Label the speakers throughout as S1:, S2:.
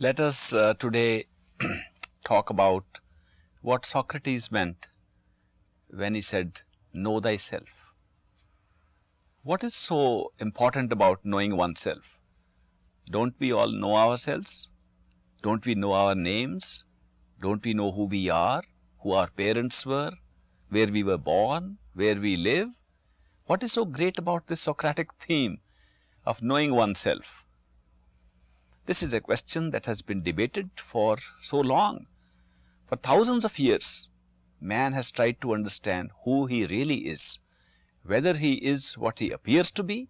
S1: Let us uh, today talk about what Socrates meant when he said, know thyself. What is so important about knowing oneself? Don't we all know ourselves? Don't we know our names? Don't we know who we are, who our parents were, where we were born, where we live? What is so great about this Socratic theme of knowing oneself? This is a question that has been debated for so long. For thousands of years, man has tried to understand who he really is, whether he is what he appears to be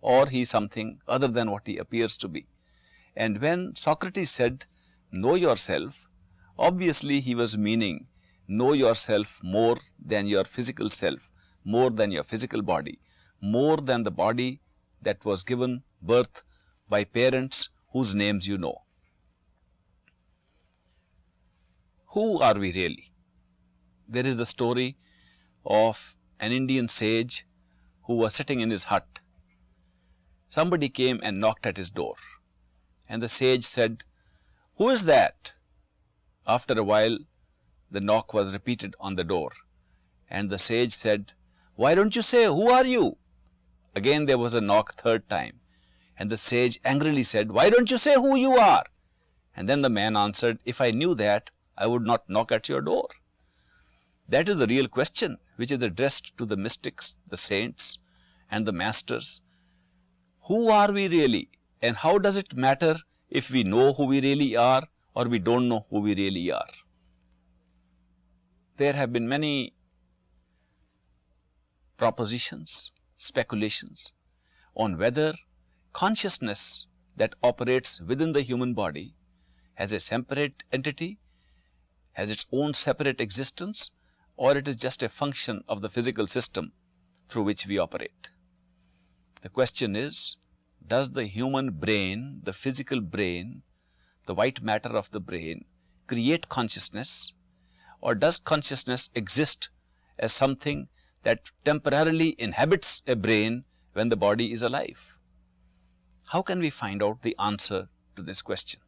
S1: or he is something other than what he appears to be. And when Socrates said, know yourself, obviously he was meaning know yourself more than your physical self, more than your physical body, more than the body that was given birth by parents whose names you know. Who are we really? There is the story of an Indian sage who was sitting in his hut. Somebody came and knocked at his door and the sage said, Who is that? After a while, the knock was repeated on the door and the sage said, Why don't you say, Who are you? Again there was a knock third time and the sage angrily said, Why don't you say who you are? And then the man answered, If I knew that, I would not knock at your door. That is the real question which is addressed to the mystics, the saints and the masters. Who are we really and how does it matter if we know who we really are or we do not know who we really are? There have been many propositions, speculations on whether consciousness that operates within the human body has a separate entity, has its own separate existence or it is just a function of the physical system through which we operate. The question is, does the human brain, the physical brain, the white matter of the brain create consciousness or does consciousness exist as something that temporarily inhabits a brain when the body is alive? How can we find out the answer to this question?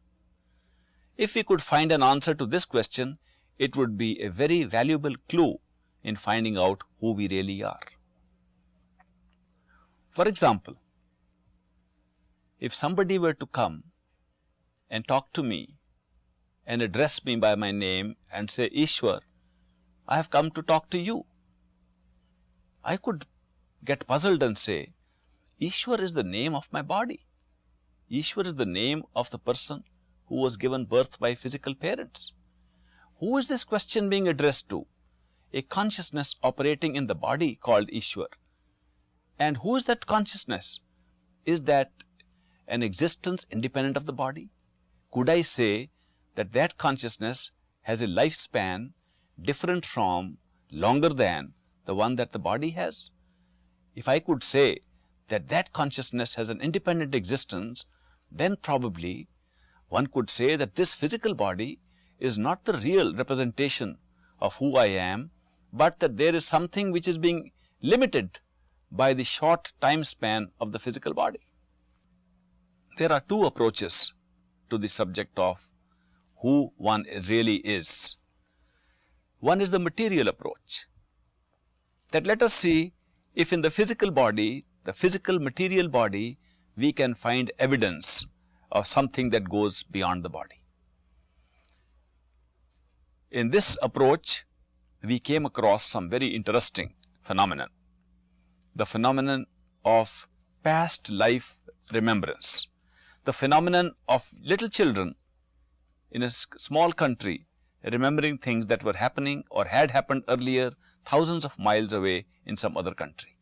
S1: If we could find an answer to this question, it would be a very valuable clue in finding out who we really are. For example, if somebody were to come and talk to me and address me by my name and say, Ishwar, I have come to talk to you. I could get puzzled and say, Ishwar is the name of my body. Ishwar is the name of the person who was given birth by physical parents. Who is this question being addressed to? A consciousness operating in the body called Ishwar. And who is that consciousness? Is that an existence independent of the body? Could I say that that consciousness has a lifespan different from, longer than the one that the body has? If I could say that that consciousness has an independent existence, then probably one could say that this physical body is not the real representation of who I am, but that there is something which is being limited by the short time span of the physical body. There are two approaches to the subject of who one really is. One is the material approach that let us see if in the physical body, the physical material body we can find evidence of something that goes beyond the body. In this approach, we came across some very interesting phenomenon, the phenomenon of past life remembrance, the phenomenon of little children in a small country remembering things that were happening or had happened earlier thousands of miles away in some other country.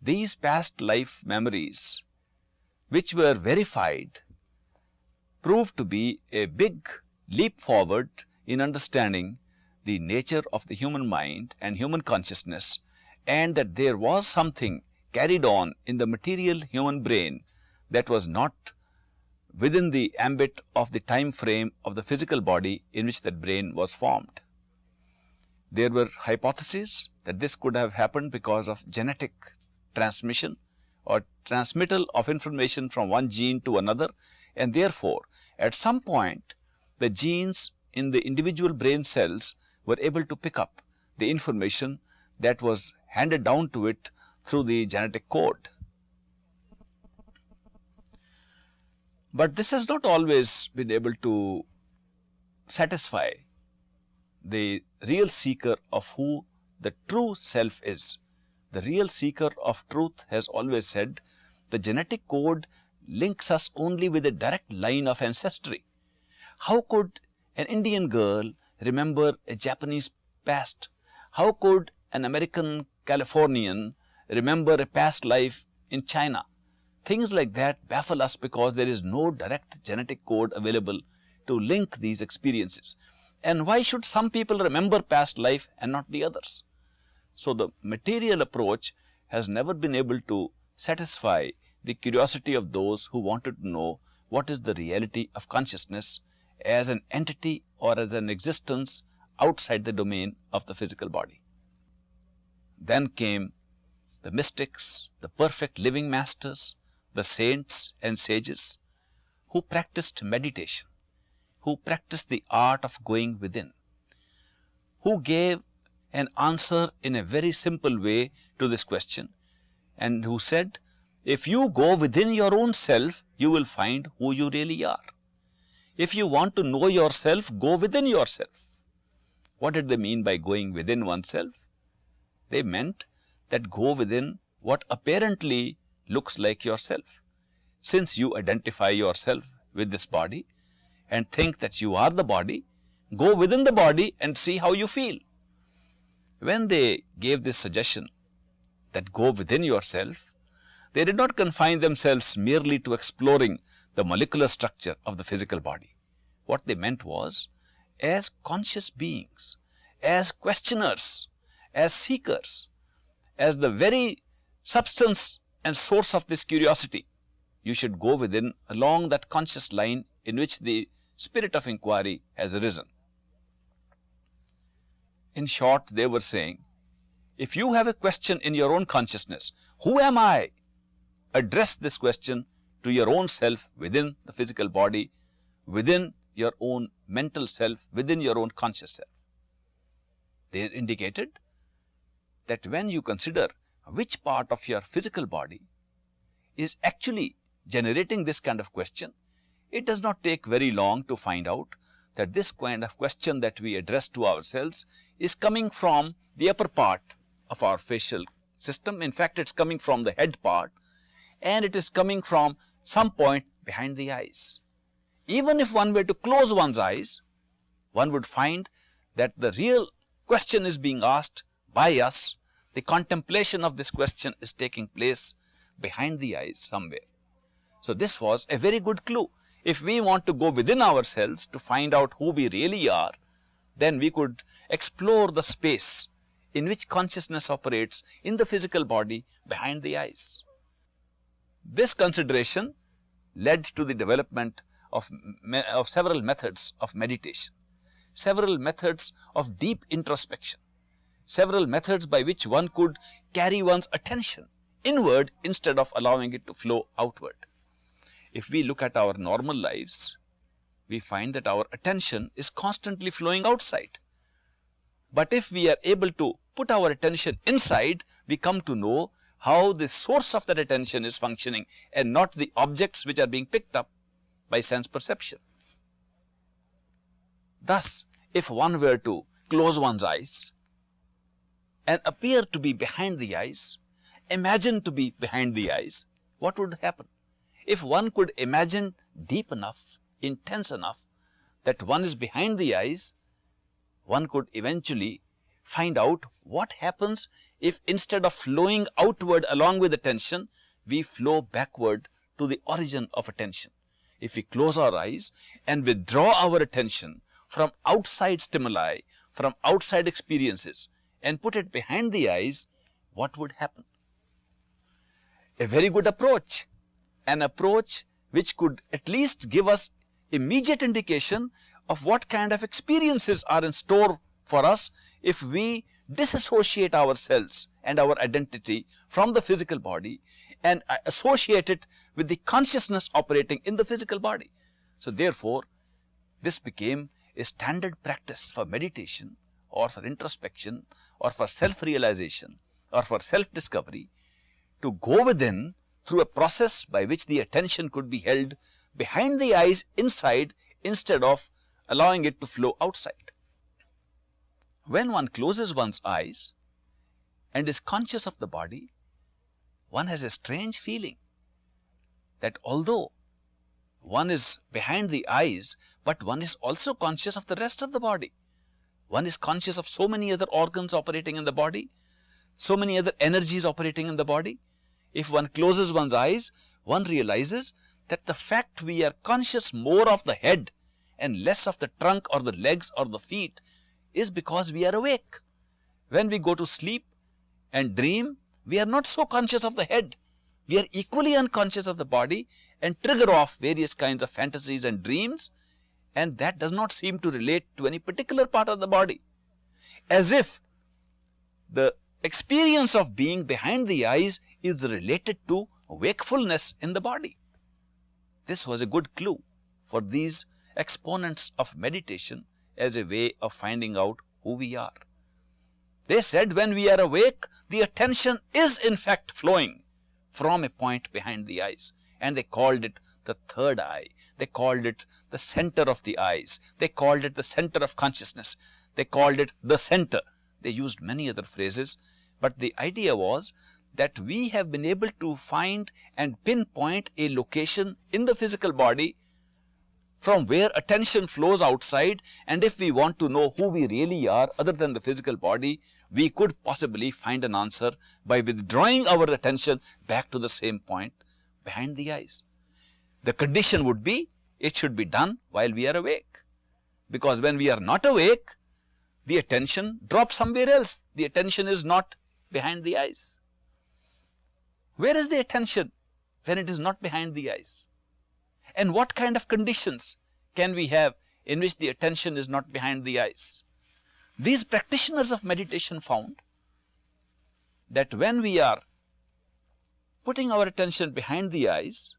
S1: These past life memories which were verified proved to be a big leap forward in understanding the nature of the human mind and human consciousness and that there was something carried on in the material human brain that was not within the ambit of the time frame of the physical body in which that brain was formed. There were hypotheses that this could have happened because of genetic transmission or transmittal of information from one gene to another and therefore, at some point the genes in the individual brain cells were able to pick up the information that was handed down to it through the genetic code. But this has not always been able to satisfy the real seeker of who the true self is. The real seeker of truth has always said the genetic code links us only with a direct line of ancestry. How could an Indian girl remember a Japanese past? How could an American Californian remember a past life in China? Things like that baffle us because there is no direct genetic code available to link these experiences. And why should some people remember past life and not the others? So, the material approach has never been able to satisfy the curiosity of those who wanted to know what is the reality of consciousness as an entity or as an existence outside the domain of the physical body. Then came the mystics, the perfect living masters, the saints and sages who practiced meditation, who practiced the art of going within, who gave an answer in a very simple way to this question and who said, if you go within your own self, you will find who you really are. If you want to know yourself, go within yourself. What did they mean by going within oneself? They meant that go within what apparently looks like yourself. Since you identify yourself with this body and think that you are the body, go within the body and see how you feel. When they gave this suggestion that go within yourself, they did not confine themselves merely to exploring the molecular structure of the physical body. What they meant was, as conscious beings, as questioners, as seekers, as the very substance and source of this curiosity, you should go within along that conscious line in which the spirit of inquiry has arisen. In short, they were saying, if you have a question in your own consciousness, who am I? Address this question to your own self within the physical body, within your own mental self, within your own conscious self. They indicated that when you consider which part of your physical body is actually generating this kind of question, it does not take very long to find out that this kind of question that we address to ourselves is coming from the upper part of our facial system. In fact, it is coming from the head part and it is coming from some point behind the eyes. Even if one were to close one's eyes, one would find that the real question is being asked by us, the contemplation of this question is taking place behind the eyes somewhere. So, this was a very good clue. If we want to go within ourselves to find out who we really are, then we could explore the space in which consciousness operates in the physical body behind the eyes. This consideration led to the development of, of several methods of meditation, several methods of deep introspection, several methods by which one could carry one's attention inward instead of allowing it to flow outward. If we look at our normal lives, we find that our attention is constantly flowing outside. But if we are able to put our attention inside, we come to know how the source of that attention is functioning and not the objects which are being picked up by sense perception. Thus, if one were to close one's eyes and appear to be behind the eyes, imagine to be behind the eyes, what would happen? If one could imagine deep enough, intense enough that one is behind the eyes, one could eventually find out what happens if instead of flowing outward along with attention, we flow backward to the origin of attention. If we close our eyes and withdraw our attention from outside stimuli, from outside experiences and put it behind the eyes, what would happen? A very good approach, an approach which could at least give us immediate indication of what kind of experiences are in store for us if we disassociate ourselves and our identity from the physical body and uh, associate it with the consciousness operating in the physical body. So, therefore, this became a standard practice for meditation or for introspection or for self-realization or for self-discovery to go within through a process by which the attention could be held behind the eyes inside instead of allowing it to flow outside. When one closes one's eyes and is conscious of the body, one has a strange feeling that although one is behind the eyes, but one is also conscious of the rest of the body. One is conscious of so many other organs operating in the body, so many other energies operating in the body. If one closes one's eyes, one realizes that the fact we are conscious more of the head and less of the trunk or the legs or the feet is because we are awake. When we go to sleep and dream, we are not so conscious of the head. We are equally unconscious of the body and trigger off various kinds of fantasies and dreams and that does not seem to relate to any particular part of the body. As if the experience of being behind the eyes is related to wakefulness in the body. This was a good clue for these exponents of meditation as a way of finding out who we are. They said when we are awake, the attention is in fact flowing from a point behind the eyes and they called it the third eye. They called it the center of the eyes. They called it the center of consciousness. They called it the center. They used many other phrases, but the idea was that we have been able to find and pinpoint a location in the physical body from where attention flows outside and if we want to know who we really are other than the physical body, we could possibly find an answer by withdrawing our attention back to the same point behind the eyes. The condition would be it should be done while we are awake because when we are not awake, the attention drops somewhere else. The attention is not behind the eyes. Where is the attention when it is not behind the eyes? and what kind of conditions can we have in which the attention is not behind the eyes. These practitioners of meditation found that when we are putting our attention behind the eyes,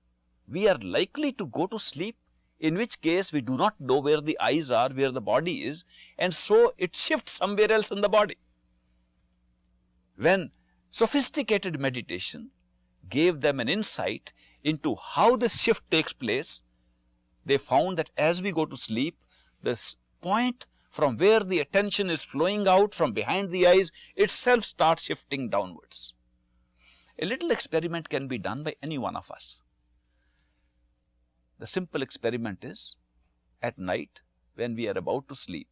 S1: we are likely to go to sleep in which case we do not know where the eyes are, where the body is and so it shifts somewhere else in the body. When sophisticated meditation gave them an insight into how this shift takes place, they found that as we go to sleep, this point from where the attention is flowing out from behind the eyes itself starts shifting downwards. A little experiment can be done by any one of us. The simple experiment is at night when we are about to sleep,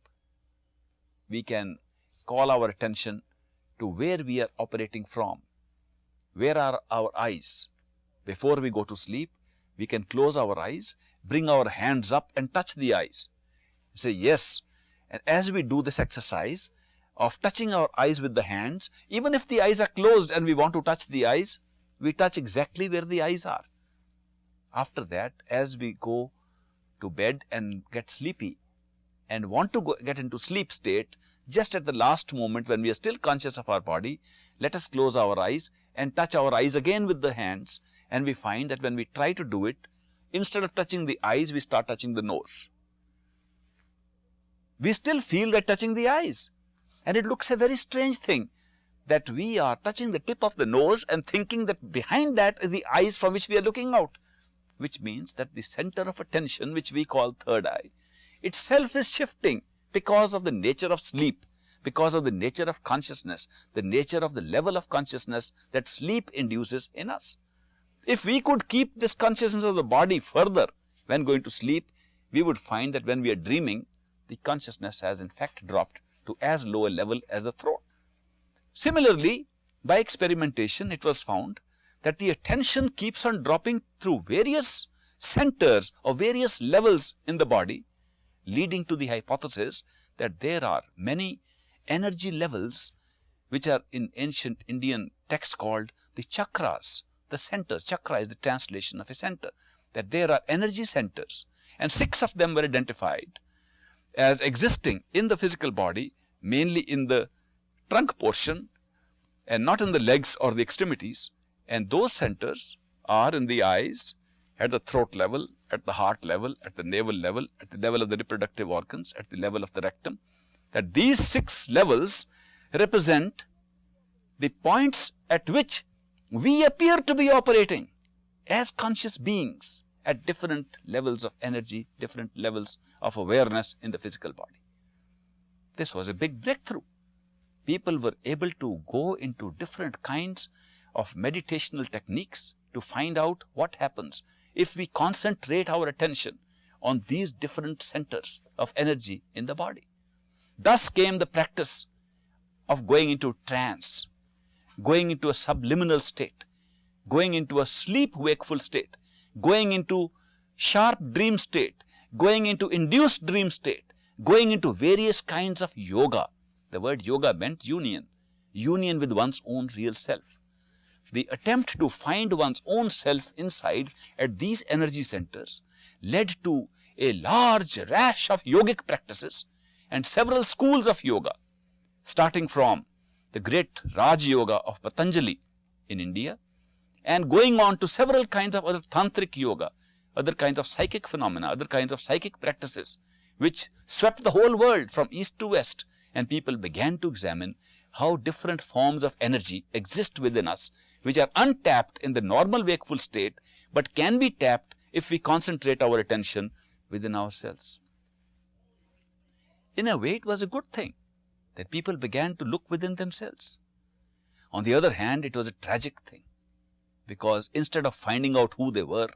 S1: we can call our attention to where we are operating from. Where are our eyes? Before we go to sleep, we can close our eyes, bring our hands up and touch the eyes. Say yes. And as we do this exercise of touching our eyes with the hands, even if the eyes are closed and we want to touch the eyes, we touch exactly where the eyes are. After that, as we go to bed and get sleepy and want to go, get into sleep state, just at the last moment when we are still conscious of our body, let us close our eyes and touch our eyes again with the hands. And we find that when we try to do it, instead of touching the eyes, we start touching the nose. We still feel like touching the eyes. And it looks a very strange thing that we are touching the tip of the nose and thinking that behind that is the eyes from which we are looking out, which means that the center of attention which we call third eye itself is shifting because of the nature of sleep, because of the nature of consciousness, the nature of the level of consciousness that sleep induces in us. If we could keep this consciousness of the body further when going to sleep, we would find that when we are dreaming, the consciousness has in fact dropped to as low a level as the throat. Similarly, by experimentation, it was found that the attention keeps on dropping through various centers or various levels in the body, leading to the hypothesis that there are many energy levels which are in ancient Indian texts called the chakras the centers. Chakra is the translation of a center, that there are energy centers and six of them were identified as existing in the physical body, mainly in the trunk portion and not in the legs or the extremities and those centers are in the eyes, at the throat level, at the heart level, at the navel level, at the level of the reproductive organs, at the level of the rectum, that these six levels represent the points at which we appear to be operating as conscious beings at different levels of energy, different levels of awareness in the physical body. This was a big breakthrough. People were able to go into different kinds of meditational techniques to find out what happens if we concentrate our attention on these different centers of energy in the body. Thus came the practice of going into trance, going into a subliminal state, going into a sleep wakeful state, going into sharp dream state, going into induced dream state, going into various kinds of yoga. The word yoga meant union, union with one's own real self. The attempt to find one's own self inside at these energy centers led to a large rash of yogic practices and several schools of yoga, starting from the great Raj Yoga of Patanjali in India and going on to several kinds of other tantric yoga, other kinds of psychic phenomena, other kinds of psychic practices, which swept the whole world from east to west and people began to examine how different forms of energy exist within us, which are untapped in the normal wakeful state, but can be tapped if we concentrate our attention within ourselves. In a way, it was a good thing that people began to look within themselves. On the other hand, it was a tragic thing because instead of finding out who they were,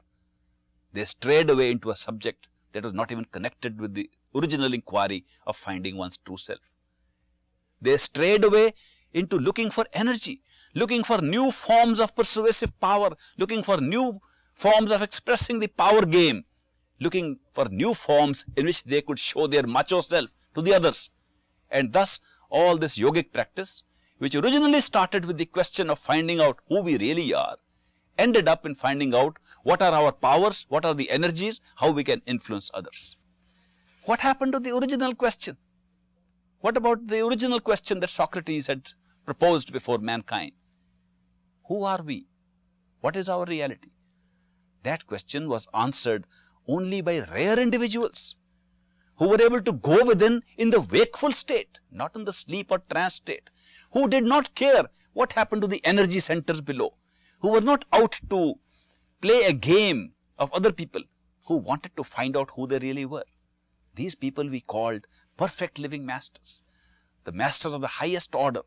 S1: they strayed away into a subject that was not even connected with the original inquiry of finding one's true self. They strayed away into looking for energy, looking for new forms of persuasive power, looking for new forms of expressing the power game, looking for new forms in which they could show their macho self to the others. And thus all this yogic practice, which originally started with the question of finding out who we really are, ended up in finding out what are our powers, what are the energies, how we can influence others. What happened to the original question? What about the original question that Socrates had proposed before mankind? Who are we? What is our reality? That question was answered only by rare individuals who were able to go within in the wakeful state, not in the sleep or trance state, who did not care what happened to the energy centers below, who were not out to play a game of other people, who wanted to find out who they really were. These people we called perfect living masters, the masters of the highest order,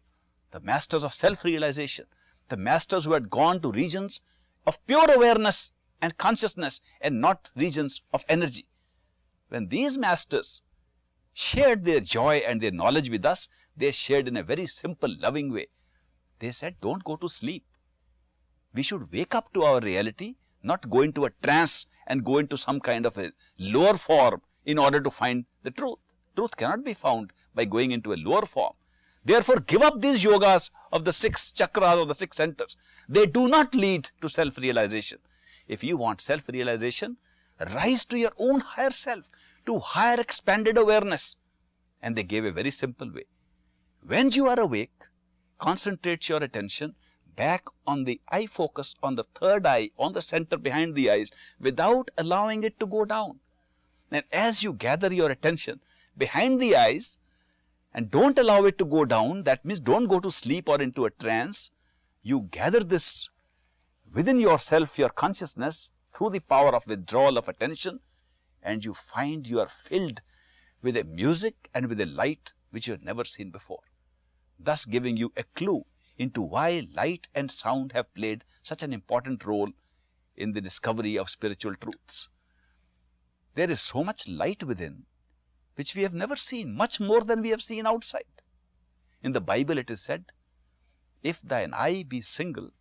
S1: the masters of self-realization, the masters who had gone to regions of pure awareness and consciousness and not regions of energy. When these masters shared their joy and their knowledge with us, they shared in a very simple, loving way. They said, don't go to sleep. We should wake up to our reality, not go into a trance and go into some kind of a lower form in order to find the truth. Truth cannot be found by going into a lower form. Therefore, give up these yogas of the six chakras or the six centers. They do not lead to self-realization. If you want self-realization, rise to your own higher self, to higher expanded awareness. And they gave a very simple way. When you are awake, concentrate your attention back on the eye focus on the third eye, on the center behind the eyes, without allowing it to go down. And as you gather your attention behind the eyes and don't allow it to go down, that means don't go to sleep or into a trance, you gather this within yourself, your consciousness through the power of withdrawal of attention and you find you are filled with a music and with a light which you have never seen before, thus giving you a clue into why light and sound have played such an important role in the discovery of spiritual truths. There is so much light within which we have never seen, much more than we have seen outside. In the Bible it is said, if thine eye be single,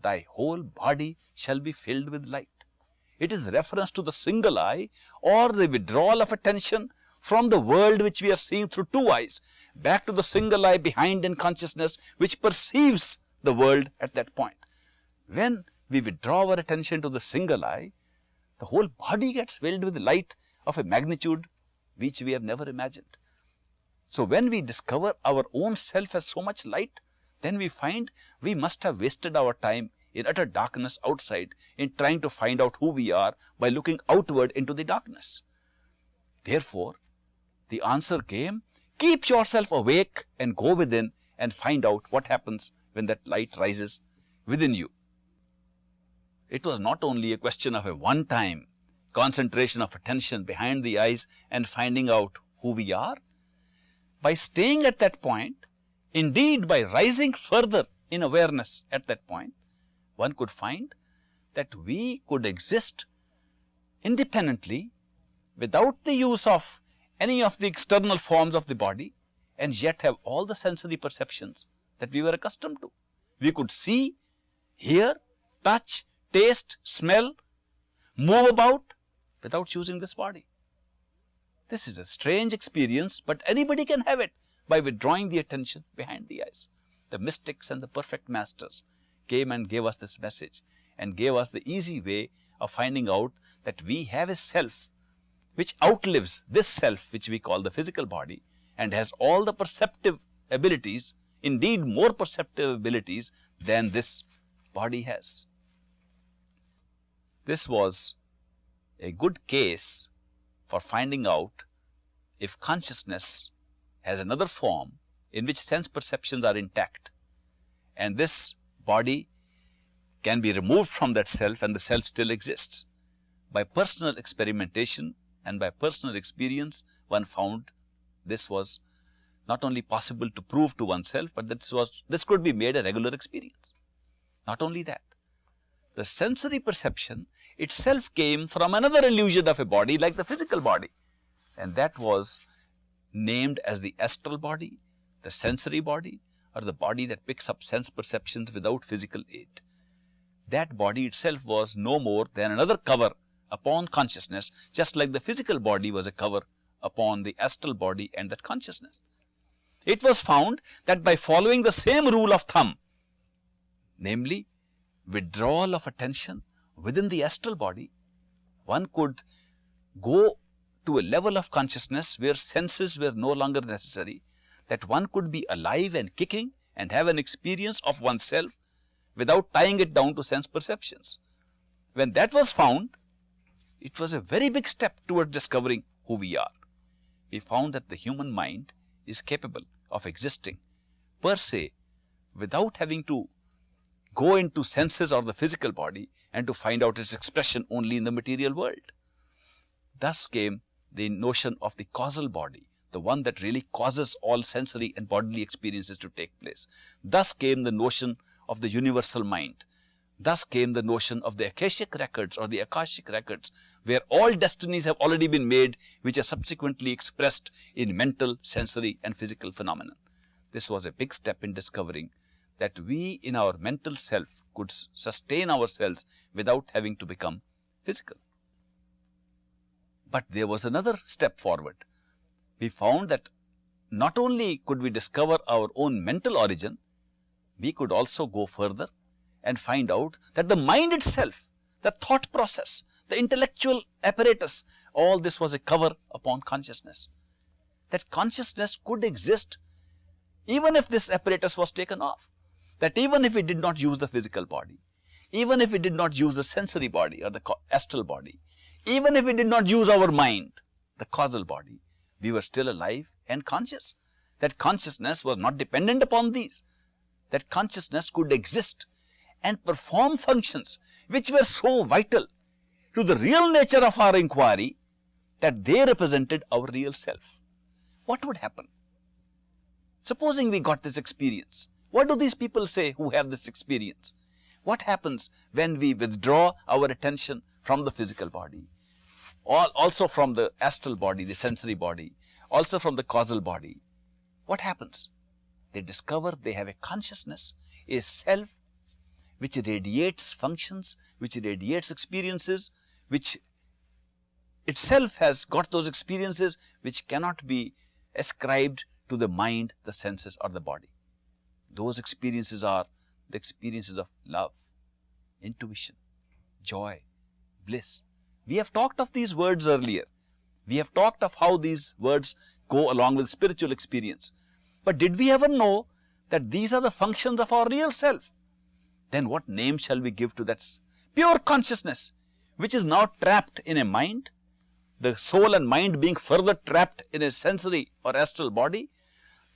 S1: thy whole body shall be filled with light. It is reference to the single eye or the withdrawal of attention from the world which we are seeing through two eyes back to the single eye behind in consciousness which perceives the world at that point. When we withdraw our attention to the single eye, the whole body gets filled with light of a magnitude which we have never imagined. So, when we discover our own self as so much light, then we find we must have wasted our time in utter darkness outside in trying to find out who we are by looking outward into the darkness. Therefore, the answer came, keep yourself awake and go within and find out what happens when that light rises within you. It was not only a question of a one time concentration of attention behind the eyes and finding out who we are. By staying at that point, indeed by rising further in awareness at that point, one could find that we could exist independently without the use of any of the external forms of the body and yet have all the sensory perceptions that we were accustomed to. We could see, hear, touch, taste, smell, move about without using this body. This is a strange experience, but anybody can have it by withdrawing the attention behind the eyes. The mystics and the perfect masters came and gave us this message and gave us the easy way of finding out that we have a self which outlives this self which we call the physical body and has all the perceptive abilities, indeed more perceptive abilities than this body has. This was a good case for finding out if consciousness has another form in which sense perceptions are intact and this body can be removed from that self and the self still exists. By personal experimentation and by personal experience one found this was not only possible to prove to oneself, but this was this could be made a regular experience. Not only that, the sensory perception itself came from another illusion of a body like the physical body and that was named as the astral body, the sensory body or the body that picks up sense perceptions without physical aid. That body itself was no more than another cover upon consciousness just like the physical body was a cover upon the astral body and that consciousness. It was found that by following the same rule of thumb, namely withdrawal of attention within the astral body, one could go to a level of consciousness where senses were no longer necessary, that one could be alive and kicking and have an experience of oneself without tying it down to sense perceptions. When that was found, it was a very big step towards discovering who we are. We found that the human mind is capable of existing per se without having to go into senses or the physical body and to find out its expression only in the material world. Thus came the notion of the causal body, the one that really causes all sensory and bodily experiences to take place. Thus came the notion of the universal mind. Thus came the notion of the Akashic records or the Akashic records, where all destinies have already been made, which are subsequently expressed in mental, sensory and physical phenomena. This was a big step in discovering that we in our mental self could sustain ourselves without having to become physical. But there was another step forward. We found that not only could we discover our own mental origin, we could also go further and find out that the mind itself, the thought process, the intellectual apparatus, all this was a cover upon consciousness. That consciousness could exist even if this apparatus was taken off that even if we did not use the physical body, even if we did not use the sensory body or the astral body, even if we did not use our mind, the causal body, we were still alive and conscious. That consciousness was not dependent upon these. That consciousness could exist and perform functions which were so vital to the real nature of our inquiry that they represented our real self. What would happen? Supposing we got this experience what do these people say who have this experience? What happens when we withdraw our attention from the physical body, also from the astral body, the sensory body, also from the causal body? What happens? They discover they have a consciousness, a self which radiates functions, which radiates experiences, which itself has got those experiences which cannot be ascribed to the mind, the senses or the body. Those experiences are the experiences of love, intuition, joy, bliss. We have talked of these words earlier. We have talked of how these words go along with spiritual experience. But did we ever know that these are the functions of our real self? Then what name shall we give to that pure consciousness which is now trapped in a mind, the soul and mind being further trapped in a sensory or astral body,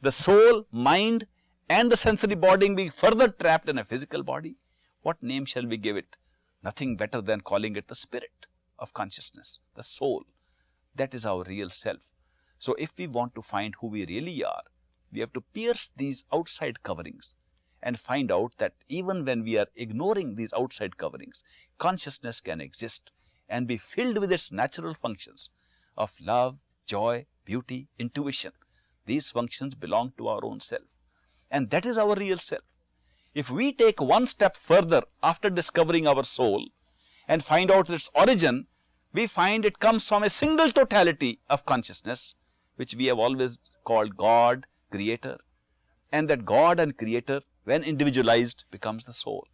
S1: the soul, mind and the sensory body being further trapped in a physical body, what name shall we give it? Nothing better than calling it the spirit of consciousness, the soul. That is our real self. So, if we want to find who we really are, we have to pierce these outside coverings and find out that even when we are ignoring these outside coverings, consciousness can exist and be filled with its natural functions of love, joy, beauty, intuition. These functions belong to our own self and that is our real self. If we take one step further after discovering our soul and find out its origin, we find it comes from a single totality of consciousness, which we have always called God, Creator, and that God and Creator, when individualized, becomes the soul.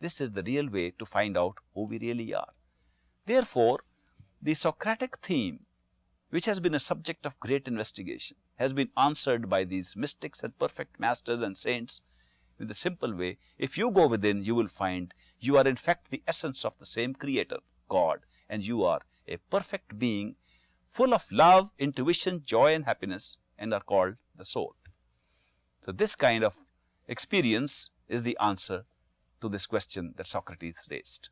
S1: This is the real way to find out who we really are. Therefore, the Socratic theme, which has been a subject of great investigation, has been answered by these mystics and perfect masters and saints in the simple way, if you go within, you will find you are in fact the essence of the same creator, God, and you are a perfect being full of love, intuition, joy and happiness and are called the soul. So, this kind of experience is the answer to this question that Socrates raised.